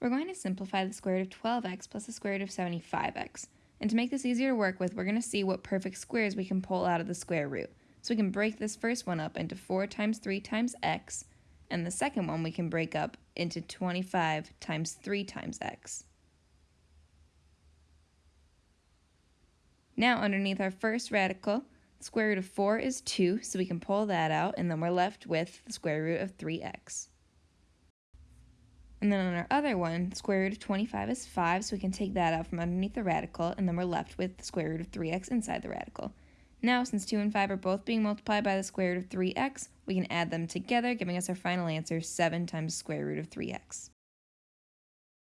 We're going to simplify the square root of 12x plus the square root of 75x. And to make this easier to work with, we're going to see what perfect squares we can pull out of the square root. So we can break this first one up into 4 times 3 times x, and the second one we can break up into 25 times 3 times x. Now underneath our first radical, the square root of 4 is 2, so we can pull that out, and then we're left with the square root of 3x. And then on our other one, the square root of 25 is 5, so we can take that out from underneath the radical, and then we're left with the square root of 3x inside the radical. Now, since 2 and 5 are both being multiplied by the square root of 3x, we can add them together, giving us our final answer, 7 times square root of 3x.